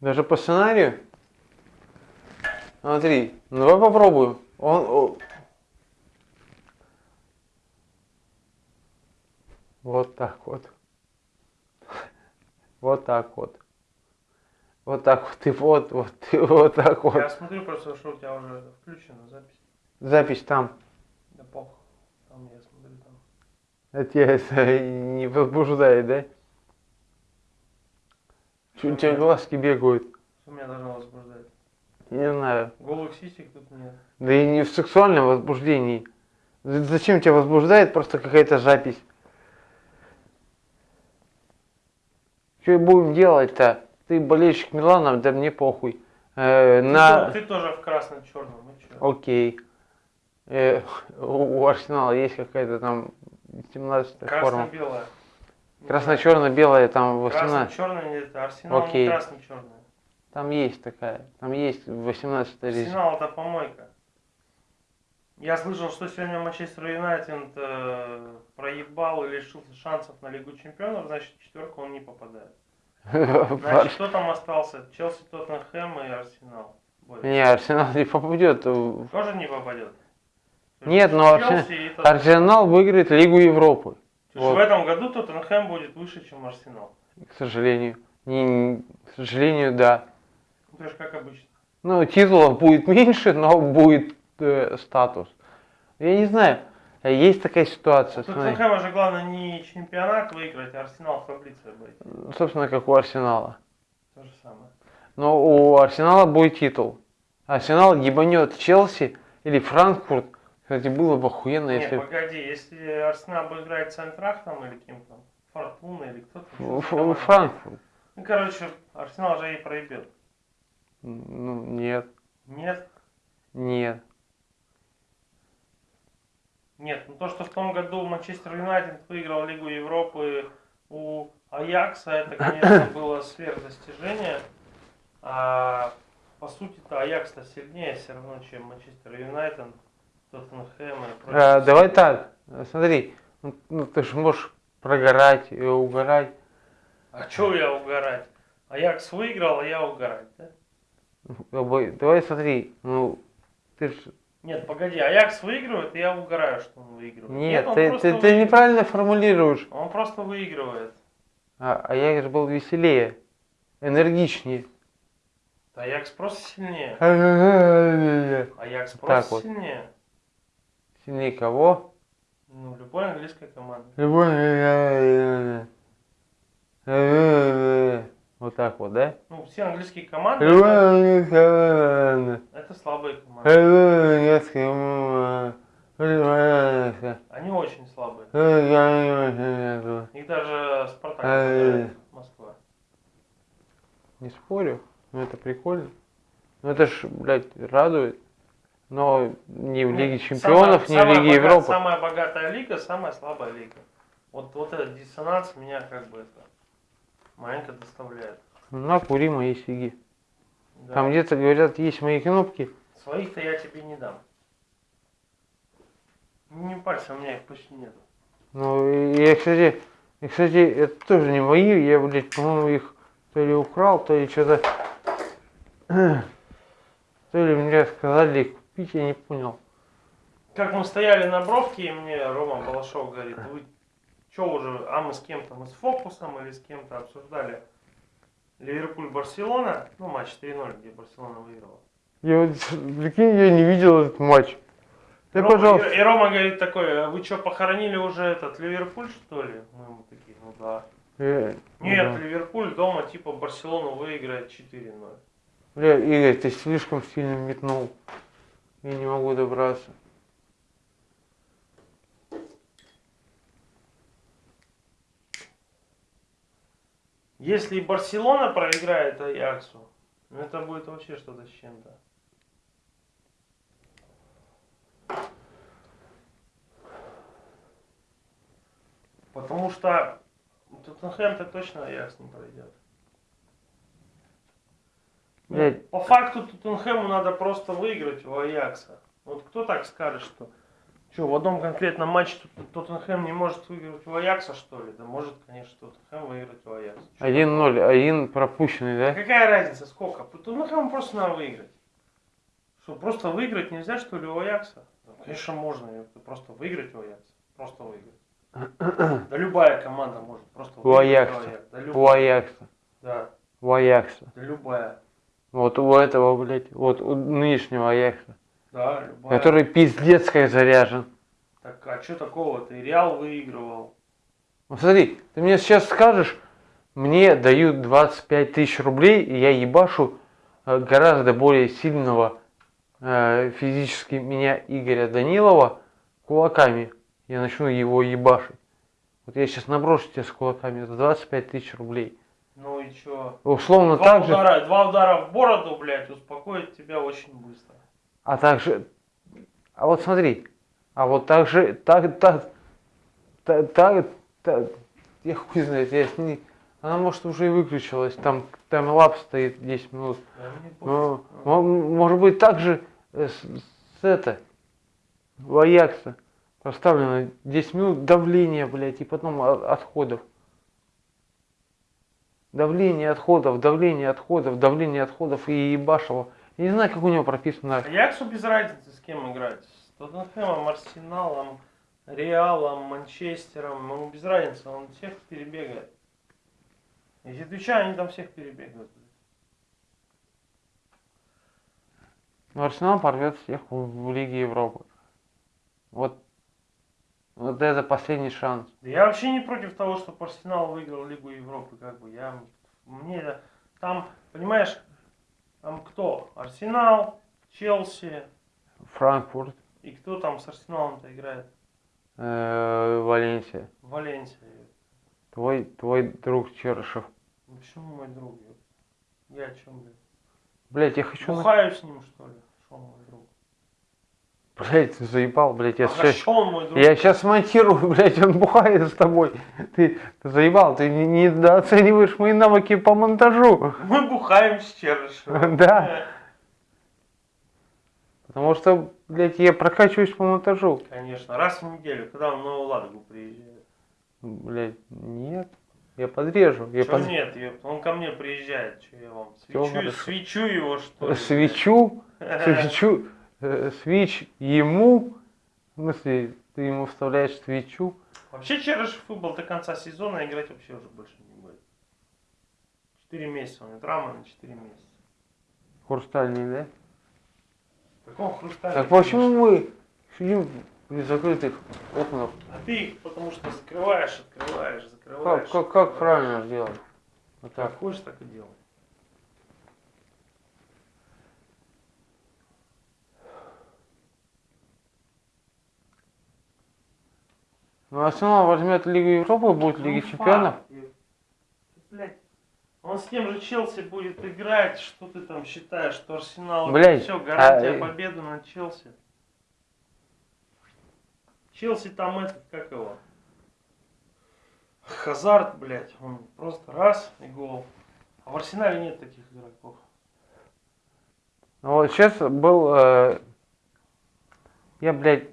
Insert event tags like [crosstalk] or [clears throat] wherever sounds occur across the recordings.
Даже по сценарию? Смотри, ну давай попробуем. Он, Вот так вот. Вот так вот. Вот так вот. И вот, вот, и вот так вот. Я смотрю просто, что у тебя уже включена запись. Запись там. Да похуй. Там я смотрю там. Это тебя не возбуждает, да? Чуть у тебя глазки бегают. Что меня должно возбуждать? Не знаю. Голых сисек тут нет. Да и не в сексуальном возбуждении. Зачем тебя возбуждает просто какая-то запись? Что будем делать-то? Ты болельщик Милана, да мне похуй. Э, Ты, на... ты тоже в красно-черном, ну? Окей. Э, [laughs] у у Арсенала есть какая-то там 17 форма. Красно-белая. Красно-черно-белая там 18. Красно-черная нет, Арсенал Окей. не красно-черная. Там есть такая. Там есть 18 резина. Арсенал это помойка. Я слышал, что сегодня Манчестер Юнайтед э, проебал и лишился шансов на Лигу Чемпионов, значит, в четверку он не попадает. [laughs] Значит, кто там остался? Челси, Тоттенхэм и Арсенал. Не, Арсенал не попадет. Тоже не попадет? Нет, но. Арсенал выиграет Лигу Европы. Вот. в этом году Тоттенхэм будет выше, чем Арсенал. К сожалению. Не, к сожалению, да. Ну, то есть как обычно. Ну, титулов будет меньше, но будет э, статус. Я не знаю. Есть такая ситуация. Смотри. Тоттенхэма же главное не чемпионат выиграть, а Арсенал в таблице быть. Собственно, как у Арсенала. То же самое. Но у Арсенала будет титул. Арсенал ебанет Челси или Франкфурт. Кстати, было бы охуенно, Не, если... погоди, если Арсенал играть с Айнтрахтом или кем-то, Фортуна или кто-то. Франкфурт. Ну, короче, Арсенал же и проебет. Ну, нет, Нет? нет. Нет, ну то, что в том году Манчестер Юнайтед выиграл Лигу Европы у Аякса, это, конечно, [coughs] было сверхдостижение. А по сути-то Аякс-то сильнее все равно, чем Манчестер Юнайтед, Тоттенхэм и прочие. А, давай так, смотри, ну, ну, ты же можешь прогорать и угорать. А чё я угорать? Аякс выиграл, а я угорать, да? Как бы, Давай смотри, ну, ты ж... Нет, погоди, Аякс выигрывает, и я угораю, что он выигрывает. Нет, он ты, ты, ты неправильно формулируешь. Он просто выигрывает. А, а я же был веселее, энергичнее. Аякс просто сильнее. Аякс Так просто вот. сильнее. Кого? Ну, любой английской команды. Вот так вот, да? Ну, все английские команды это, это слабые команды. Они очень слабые. Их даже Спартак Москва. Не спорю, но это прикольно. Ну это ж, блядь, радует. Но не в Ну, Лиге самая- Чемпионов, не в самая Лиге Европы. Самая богатая лига, самая слабая лига. Вот, вот этот диссонанс меня как бы это маленько доставляет. На, кури мои сиги. Да. Там где-то, говорят, есть мои кнопки. Своих-то я тебе не дам. Не пальца, у меня их почти нету. Ну, я, кстати, и, кстати, это тоже не мои. Я, блядь, по-моему, их то ли украл, то ли что-то... [clears throat] То ли мне сказали их купить, я не понял. Как мы стояли на бровке, и мне Рома Балашов говорит, вы что уже, а мы с кем-то, мы с Фокусом или с кем-то обсуждали Ливерпуль-Барселона, ну матч 3-0, где Барселона выиграла. Я вот, прикинь, я не видел этот матч. Ты, Рома- пожалуйста. И, и Рома говорит такой, а вы что, похоронили уже этот Ливерпуль, что ли? Мы ему такие, ну да. Э, Нет, да. Ливерпуль дома типа Барселону выиграет 4-0. Бля, Игорь, ты слишком сильно метнул. Я не могу добраться. Если Барселона проиграет Аяксу, ну это будет вообще что-то с чем-то. Потому что Тоттенхэм-то точно Аякс не пройдет. Блядь. По факту Тоттенхэму надо просто выиграть у Аякса. Вот кто так скажет, что Что, в одном конкретном матче Тот- Тоттенхэм не может выиграть у Аякса, что ли? Да может, конечно, Тоттенхэм выиграть у Аякса. Чё 1-0, один пропущенный, да? Какая разница, сколько? Тоттенхэм просто надо выиграть. Что, просто выиграть нельзя, что ли, у Аякса? Ну, конечно, можно. Просто выиграть у Аякса. Просто выиграть. Да любая команда может просто У выиграть Аякса. Аякса. Да, У. Аякса. Да, У Аякса. да любая. Вот у этого, блядь, вот у нынешнего Аякса. Да, любая. Который пиздец как заряжен. Так, а что такого-то? И Реал выигрывал. Ну смотри, ты мне сейчас скажешь, мне дают 25 тысяч рублей, и я ебашу э, гораздо более сильного э, физически меня Игоря Данилова кулаками. Я начну его ебашить. Вот я сейчас наброшу тебя с кулаками за 25 тысяч рублей. Ну и чё? Условно Два так же, удара, два удара в бороду, блядь, успокоит тебя очень быстро. а также, а вот смотри, а вот так же, так, так, так, так, так, я хуй знает, я с ней, она может уже и выключилась, там таймлап стоит 10 минут. Ну, мо- может быть, также э, с, с это, в Аякса поставлено 10 минут давления, блядь, и потом отходов. Давление отходов, давление отходов, давление отходов и ебашево. Я не знаю, как у него прописано. Аяксу без разницы, с кем играть. С Тоттенхэмом, Арсеналом, Реалом, Манчестером. Ему без разницы, он всех перебегает. Если отвечаю, они там всех перебегают. Но Арсенал порвет всех в Лиге Европы. Вот, вот это последний шанс. Да я вообще не против того, чтобы Арсенал выиграл Лигу Европы, как бы я мне это- там, понимаешь, там кто? Арсенал, Челси Франкфурт, и кто там с Арсеналом-то играет? э, Валенсия. Валенсия. Твой, твой друг Черышев. Ну почему мой друг? Я о чем, блядь? Блять, я хочу... Бухаю с ним, что ли? Что мой друг? Блять, ты заебал, блять, я А сейчас... друг? Я сейчас монтирую, [laughs] блядь, он бухает с тобой. Ты, ты заебал, ты не- недооцениваешь мои навыки по монтажу. Мы бухаем с Черышевым. [laughs] Да. Потому что, блядь, я прокачиваюсь по монтажу. Конечно, раз в неделю, когда он в Новую Ладогу приезжает. Блядь, нет. Я подрежу. Я Чё под- нет, он ко мне приезжает, что я вам свечу, свечу его, что ли? Свечу, [laughs] свечу, э, свич ему. В смысле, ты ему вставляешь свечу. Вообще Черышев выбыл до конца сезона, играть вообще уже больше не будет. Четыре месяца, он драма на четыре месяца. Хрустальный, да? Какого хрусталя? Так почему мы сидим при закрытых окнах? А ты их потому что закрываешь, открываешь, Как, закрываешь. как, как правильно сделать? Вот так. Как хочешь, так и делай. Ну, Арсенал возьмет Лигу Европы, будет Ну, Лига факт. Чемпионов. Блядь, он с тем же Челси будет играть, что ты там считаешь, что Арсенал Блядь, все, гарантия а, э, победы над Челси. Челси там этот, как его? Хазард, блядь, он просто раз и гол. А в Арсенале нет таких игроков. Ну, вот сейчас был... э, я, блядь,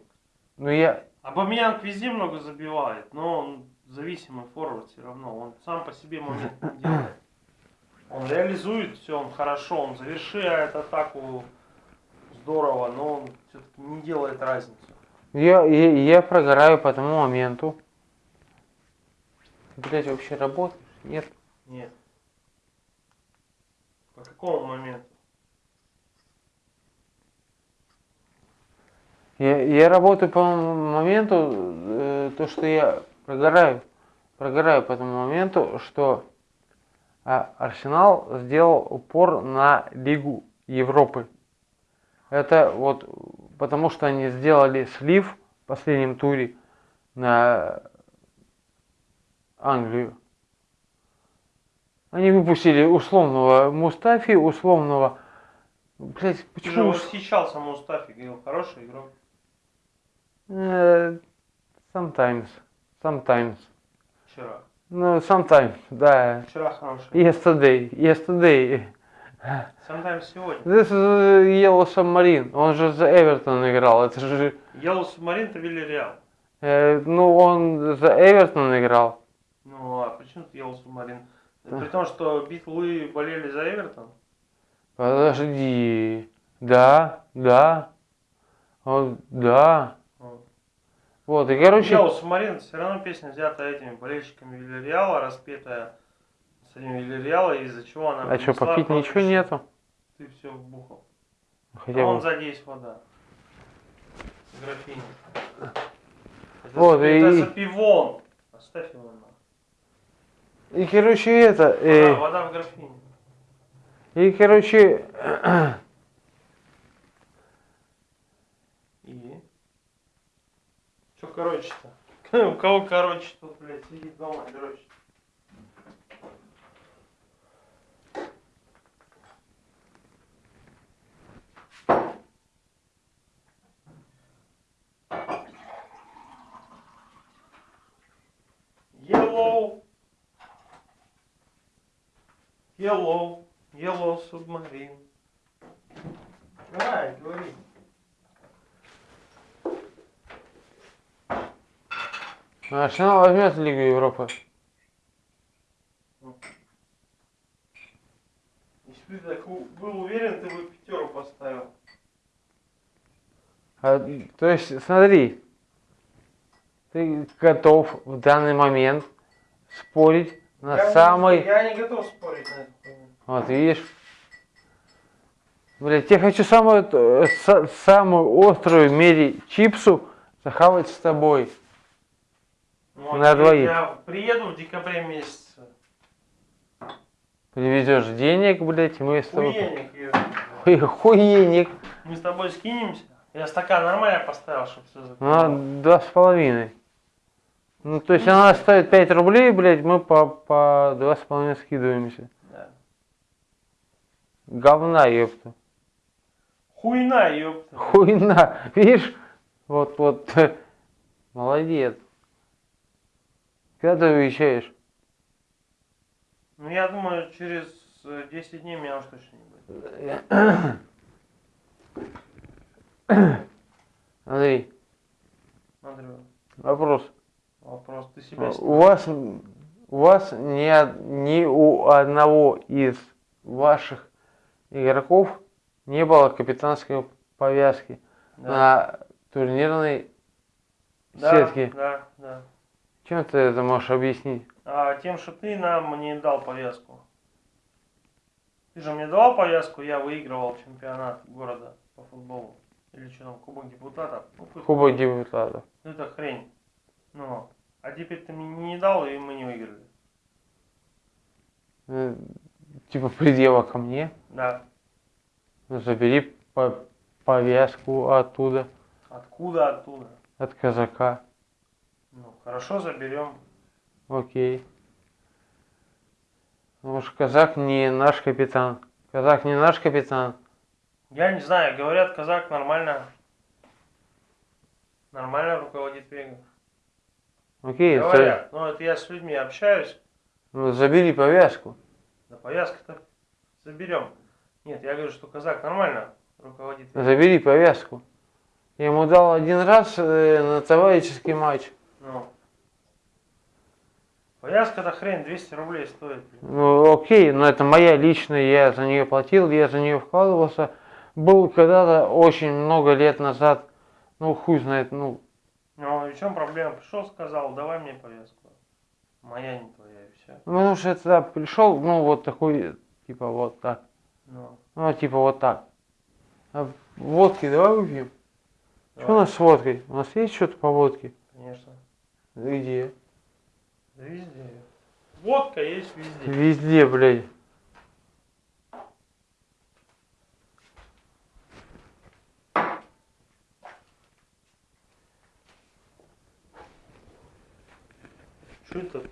ну я... Абамьянг везде много забивает, но он зависимый форвард все равно. Он сам по себе момент не делает. Он реализует все, он хорошо, он завершает атаку здорово, но он все-таки не делает разницу. Я, я, я прогораю по тому моменту. Блядь, вообще работаешь? Нет. Нет. По какому моменту? Я, я работаю по моменту, э, то, что я прогораю. Прогораю по тому моменту, что а, Арсенал сделал упор на Лигу Европы. Это вот потому, что они сделали слив в последнем туре на Англию. Они выпустили условного Мустафи, условного... Блять, почему... восхищался Мустафи, говорил, хороший игрок. Э, Sometimes. Sometimes. Вчера. Ну, sometimes, да. Вчера хороший. Yesterday. Yesterday. Sometimes сегодня. This is uh, Yellow Submarine. Он же за Эвертон играл. Это же... Yellow Submarine это Вильяреал. э, ну, он за Эвертон играл. Ну, а при чем тут Yellow Submarine? При том, что Битлы болели за Эвертон. Подожди. Да, да. Вот, да. Вот. И короче... Yellow Submarine все равно песня взята этими болельщиками Вильяреала, распетая с этим Вильяреала, из-за чего она А что, попить ничего нету? Ты все вбухал. Хотя а бы. он сзади есть вода. Графиня. Это, Вот, за, это и- за пивон. Оставь его на. И, короче, это... э, Вода, вода в графине. и, короче... [clears throat] И? Че короче-то? [laughs] У кого короче тут, блядь, сидит дома дрочит? Yellow. Yellow. Yellow submarine. Давай, говори. Арсенал возьмет Лигу Европы. Если бы ты так был уверен, ты бы пятеру поставил. А, то есть, смотри, ты готов в данный момент спорить на я, самый... Не, я не готов спорить на это. Вот, видишь? Блять, я хочу самую, э, са- самую острую в мире чипсу захавать с тобой. Ну, На а двоих. Я приеду в декабре месяце. Привезешь денег, блять, и мы с тобой... Хуеник. Хуй- Хуеник. Мы с тобой скинемся. Я стакан нормально поставил, чтобы все Ну, два с половиной. Ну, то есть она стоит 5 рублей, блядь, мы по, по два с половиной скидываемся. Да. Говна, ёпта. Хуйна, ёпта. Хуйна. Видишь? Вот, вот. [laughs] Молодец. Когда ты уезжаешь? Ну, я думаю, через э, 10 дней меня уж точно не будет. [coughs] Андрей, Андрю, вопрос. вопрос. Ты себя У вас, у вас ни, ни у одного из ваших игроков не было капитанской повязки Да. на турнирной да, сетке. Да, да. Чем ты это можешь объяснить? А тем, что ты нам не дал повязку. Ты же мне давал повязку, я выигрывал чемпионат города по футболу. Или что там, Кубок депутатов. Ну, Кубок депутатов. Ну, это хрень. Ну, а теперь ты мне не дал, и мы не выиграли. Э, Типа предела ко мне. Да. Ну, Забери по- повязку оттуда, Откуда, оттуда? от казака. Ну, хорошо, заберем. Окей. Потому что казак не наш капитан. Казак не наш капитан. Я не знаю, говорят, казак нормально. Нормально руководит Вега. Окей, Говорят. Ну, это я с людьми общаюсь. ну, забери повязку. Да повязку-то заберем. Нет, я говорю, что казак нормально руководит Вега. Забери повязку. Я ему дал один раз э, на товарищеский матч. Ну. Повязка-то хрень, 200 рублей стоит. Ну, окей, но это моя личная, я за нее платил, я за нее вкладывался. Был когда-то очень много лет назад, ну хуй знает, ну, Ну, и в чем проблема? Пришел, сказал, давай мне повязку. Моя не твоя, и все. потому что я тогда пришел, ну вот такой, типа вот так. Ну, Ну, типа вот так. А водки давай выпьем? Что у нас с водкой? У нас есть что-то по водке? конечно. Где? Да везде. Водка есть везде. Везде, блядь. Что это?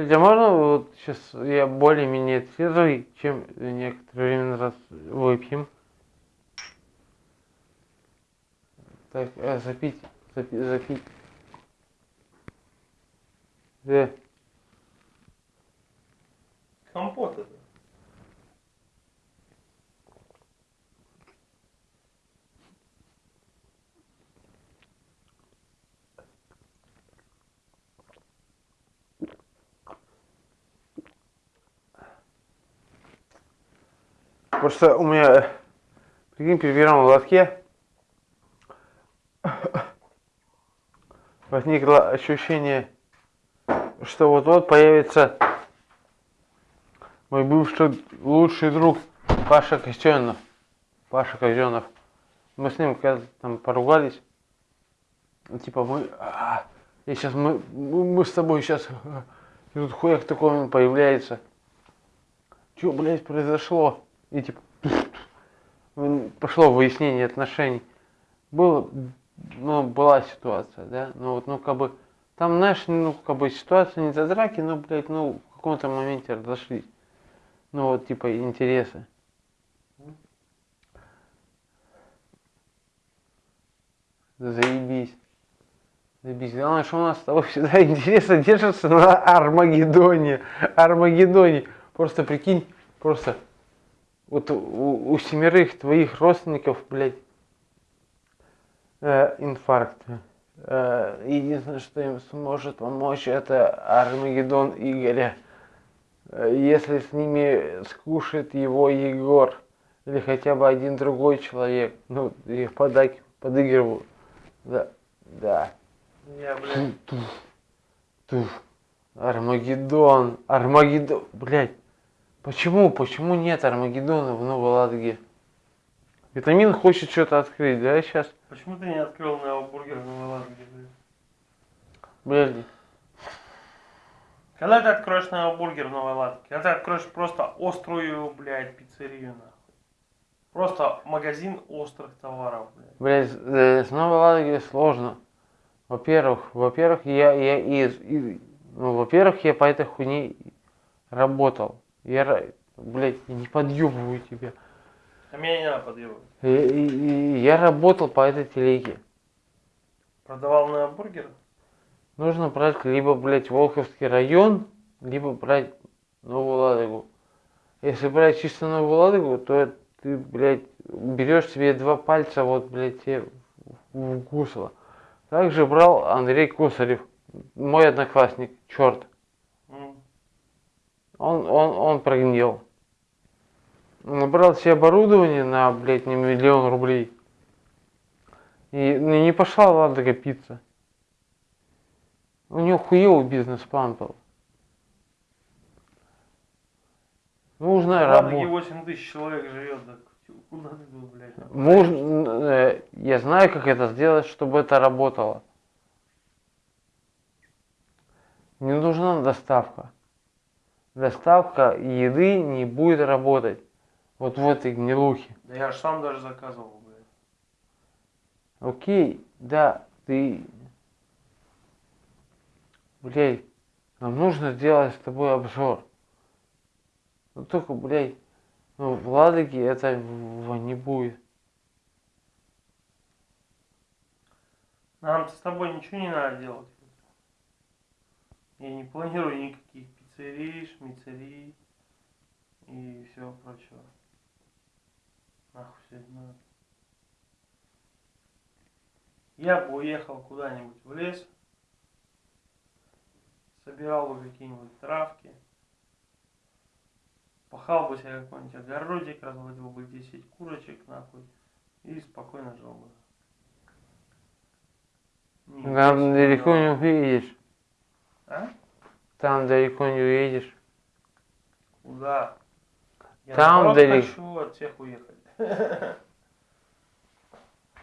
Блядь, а можно вот сейчас я более-менее трезвый, чем некоторое время назад выпьем? Так, э, запить, запить, запить. Где? Компот это. Просто у меня, прикинь, при первом лотке возникло ощущение, что вот-вот появится мой бывший лучший друг Паша Костенов. Паша Костенов. Мы с ним когда там поругались. Типа мы... а, И сейчас мы, мы с тобой сейчас... И тут хуяк такой он появляется. Что, блядь, произошло? И типа... м, Пошло выяснение отношений. Было, ну, была ситуация, да? Ну вот, ну, как бы... Там, знаешь, ну, как бы ситуация не за драки, но, блядь, ну, в каком-то моменте разошлись. Ну, вот, типа, интересы. Заебись. Заебись. Главное, что у нас с тобой всегда [laughs] интересы держатся на Армагеддоне. Армагеддоне. Просто прикинь, просто вот у, у семерых твоих родственников, блядь, э, инфаркт. Э, единственное, что им сможет помочь, это Армагеддон Игоря. Э, Если с ними скушает его Егор или хотя бы один другой человек, ну, их подай, подыгрываю. Да, да. Я, блядь, Туф. Армагеддон, Армагеддон, блядь. Почему, почему нет Армагеддона в Новой Ладоге? Витамин хочет что-то открыть, да, сейчас? почему ты не открыл на бургер в Ладоге, блядь? Когда ты откроешь на бургер в Новой Ладоге? Когда ты откроешь просто острую, блядь, пиццерию, нахуй. Просто магазин острых товаров, блядь. блядь, э, с Новой Ладоги сложно. Во-первых, во-первых, я, я из, из- ну, во-первых, я по этой хуйне работал. Я, блядь, не подъебываю тебя. А меня не надо подъебывать. Я работал по этой телеге. Продавал на бургер? Нужно брать либо, блядь, Волховский район, либо брать Новую Ладогу. Если брать чисто Новую Ладогу, то ты, блядь, берешь себе два пальца, вот, блядь, тебе в гусло. Также брал Андрей Косарев, мой одноклассник, черт. Он, он, он прогнил. Набрал себе оборудование на, блядь, не миллион рублей. И ну, не пошла Ладога пицца. У него хуёвый бизнес-план был. Нужно работать. 8 тысяч человек живет, так куда ты был, блядь? Нужно, э, я знаю, как это сделать, чтобы это работало. Не нужна доставка. Доставка еды не будет работать. Вот в этой гнилухе. Да я ж сам даже заказывал, блядь. Окей, да, ты... Блядь, нам нужно сделать с тобой обзор. Ну только, блядь, ну в Ладоге этого не будет. Нам с тобой ничего не надо делать. Я не планирую никаких пиццерий, шмицерий и всего прочего. Нахуй все это надо. Я бы уехал куда-нибудь в лес, собирал бы какие-нибудь травки, пахал бы себе какой-нибудь огородик, разводил бы 10 курочек нахуй и спокойно жил бы. Весь далеко не уедешь. А? Там далеко не уедешь. Куда? Я Там далеко. хочу от всех уехать. [laughs]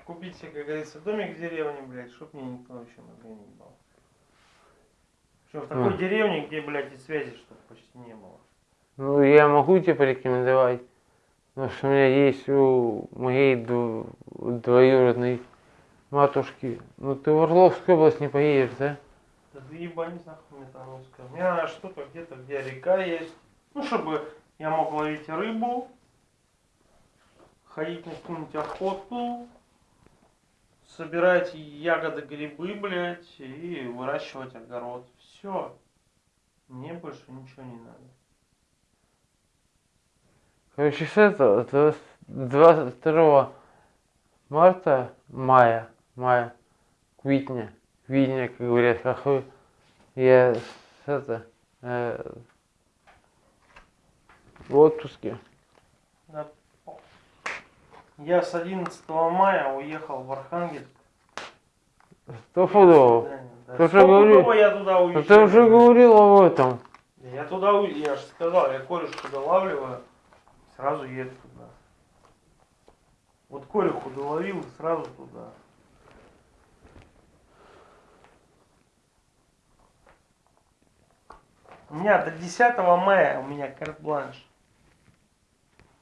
Купить себе, как говорится, домик в деревне, блядь, чтоб мне никто вообще мозга не ебал. Причем в такой Мгм. деревне, где, блядь, и связи, чтобы почти не было. Ну, я могу тебе порекомендовать. Потому что у меня есть у моей дв- двоюродной матушки. Ну, ты в Орловскую область не поедешь, да? Да ты ебанись нахуй метановская. У меня надо что-то где-то, где река есть. Ну, чтобы я мог ловить рыбу, ходить на какую-нибудь охоту, собирать ягоды, грибы, блядь, и выращивать огород. Все. Мне больше ничего не надо. Короче, с этого, то есть 22 марта, мая, мая, квитня, квитня, как говорят, какой, я с это, э, в отпуске. Да. Я с 11 мая уехал в Архангельск. Стопудово. Свидание, да. Ты говорил. я туда уезжаю. ты уже говорил об этом. Я туда, у- я же сказал, я корешку долавливаю, сразу еду туда. Вот кореху доловил, и сразу туда. У меня до 10 мая у меня карт-бланш.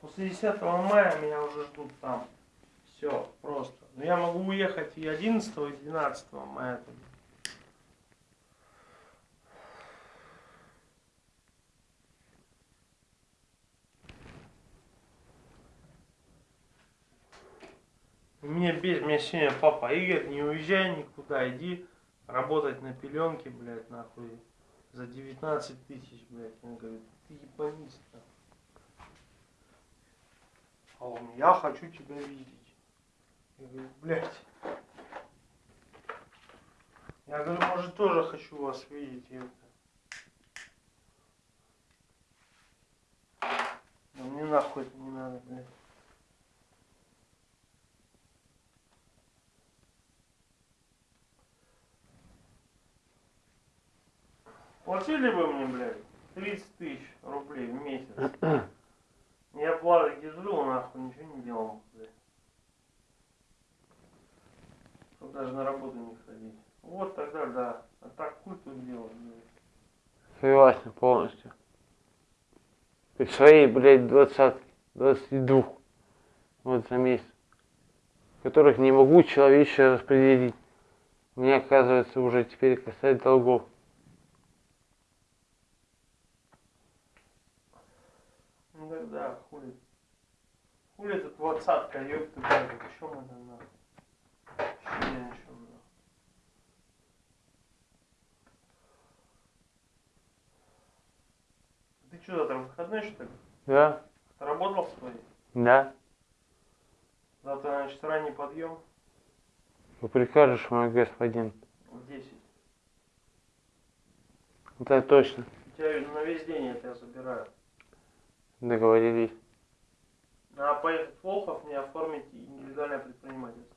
После 10 мая меня уже ждут там. Все, просто. Но я могу уехать и 11, и 12 мая. Меня без меня сегодня папа Игорь, не уезжай никуда, иди работать на пеленке, блядь, нахуй, за 19 тысяч, блядь. Он говорит, ты ебанись там. А он, я хочу тебя видеть. Я говорю, блядь. Я говорю, может тоже хочу вас видеть. Это. Да мне нахуй это не надо, блядь. Платили бы мне, блядь, 30 тысяч рублей в месяц. [clears throat] Я Ладоге жил, нахуй, ничего не делал, блядь. Чтобы даже на работу не ходить. Вот тогда да. А так хуй тут делать, блядь. Согласен полностью. При своей, блядь, двадцатке, 22 вот за месяц, которых не могу человечески распределить. Мне, оказывается, уже теперь касается долгов. Ну тогда хули. Хули это двадцатка, ёпта, блядь, о чем это нахуй? Вообще ни о чем. Ты что, завтра выходной, что ли? Да? Ты работал свой? Да? Завтра, значит, ранний подъем Вы прикажешь, мой господин. в 10. Это точно. У тебя на весь день я тебя забираю. Договорились. Надо поехать в Волхов, мне оформить индивидуальное предпринимательство.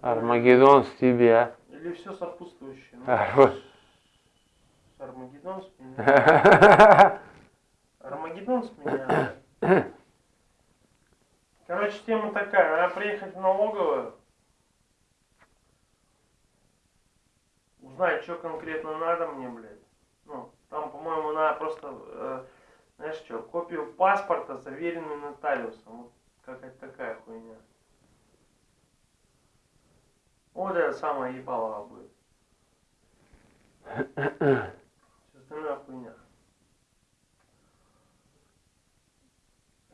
Армагеддон с тебя. Или все сопутствующее. Ну, Арма- Армагеддон с меня. [laughs] Армагеддон с меня. Короче, тема такая. Надо приехать в налоговую. Узнать, что конкретно надо мне, блядь. Ну, там, по-моему, надо просто, э, знаешь что, копию паспорта, заверенную нотариусом. Вот какая-то такая хуйня. Вот это самое ебалово будет. Все остальное хуйня.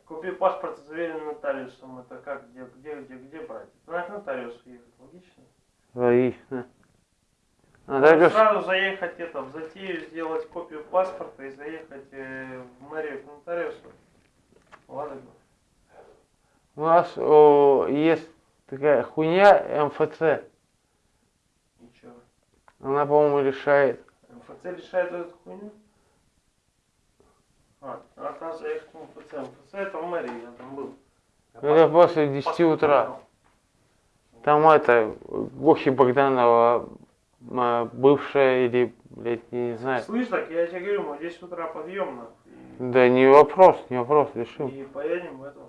Купи паспорт, заверенный нотариусом. Это как, где, где, где, где брать? Надо к нотариусу ехать, логично? Логично. Надо Нотариус, Сразу заехать это, в затею сделать копию паспорта и заехать э, в мэрию к нотариусу. Ладно. у нас о, есть такая хуйня МФЦ. Ничего. Она, по-моему, решает. МФЦ решает эту хуйню? А, надо там заехать в МФЦ. МФЦ это в мэрии, я там был. Я Это после 10 паспорт утра. Там это, Гохи Богданова, бывшая или, блядь, я не знаю. Слышь, так я тебе говорю, мы в 10 утра подъем нахуй, Да не вопрос, не вопрос, решим. и, и поедем в это.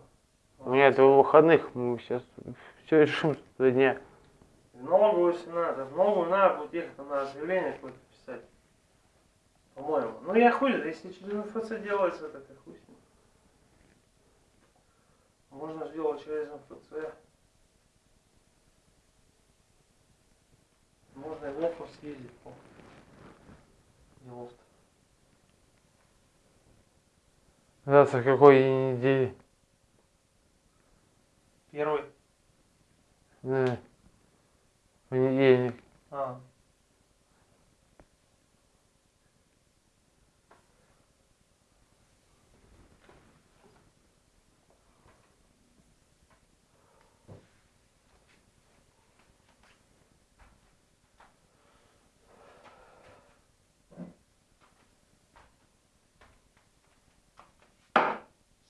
У меня это выходных, мы сейчас все решим за дня. Если надо. В налоговую надо будет ехать, надо заявление какое-то писать. По-моему. Ну я хуй, если через МФЦ делается, так и хуй с ним. Можно сделать через МФЦ. Можно и в Лохов съездить по делов-то. Завтра какой недели? Первый. Да. Понедельник. А,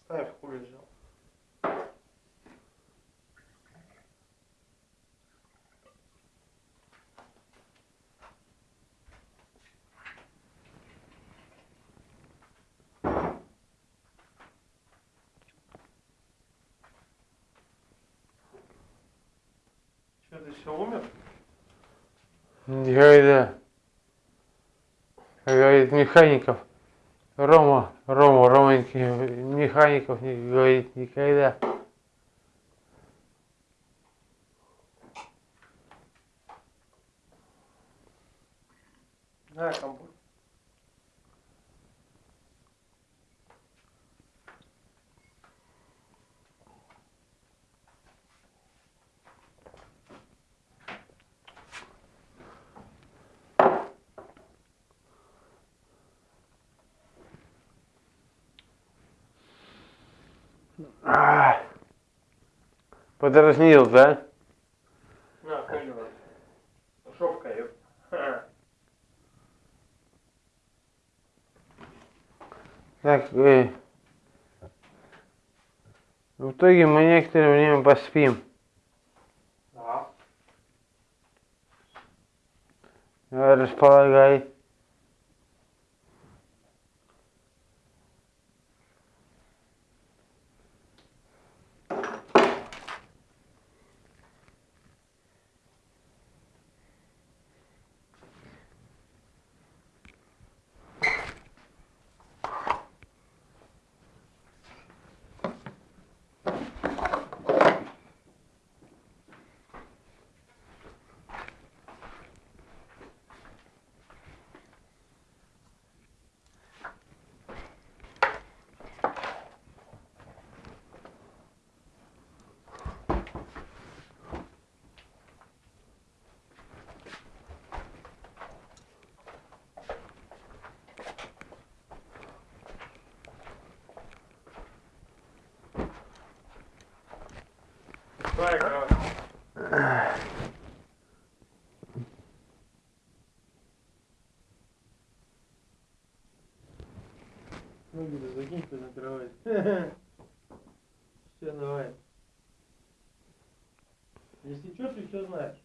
ставь хули взял. Че, ты все умер? Никогда. Как говорит механиков. Рома, Рома, Романьки, механиков не говорит никогда. Да, компот. А, Подразнил, да? На, камера. Шовка, ёп. Так, э, в итоге мы некоторое время поспим. Да. Располагай. Ноги да закинь ты на кровать. [laughs] Все, давай. Если что, ты все знаешь.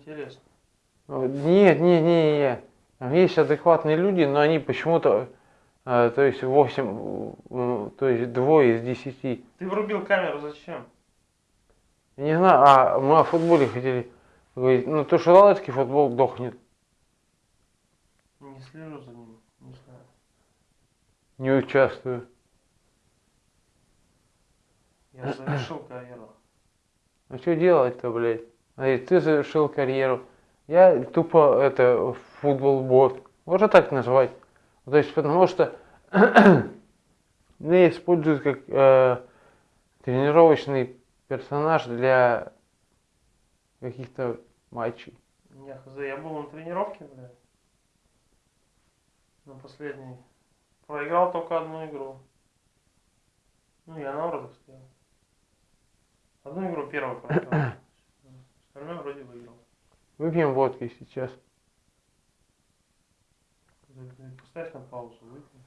Интересно. Нет, нет, нет, нет. Есть адекватные люди, но они почему-то э, то есть 8, э, то есть двое из 10. Ты врубил камеру зачем? Не знаю, а мы о футболе хотели говорить. Ну, то, что лалецкий футбол дохнет, Не слежу за ним, не знаю. не участвую. Я завершил карьеру. Ну, что делать-то, блядь? Эй, ты завершил карьеру. Я тупо, это, футбол-бот. Можно так назвать. То есть, потому что [clears throat] меня используют как э, тренировочный персонаж для каких-то матчей. Я хз, я был на тренировке, бля. На последней. Проиграл только одну игру. Ну, я на воротах стоял. Одну игру первую проиграл. [clears throat] Остальное вроде выиграл. Выпьем водки сейчас. Поставь на паузу, выпей.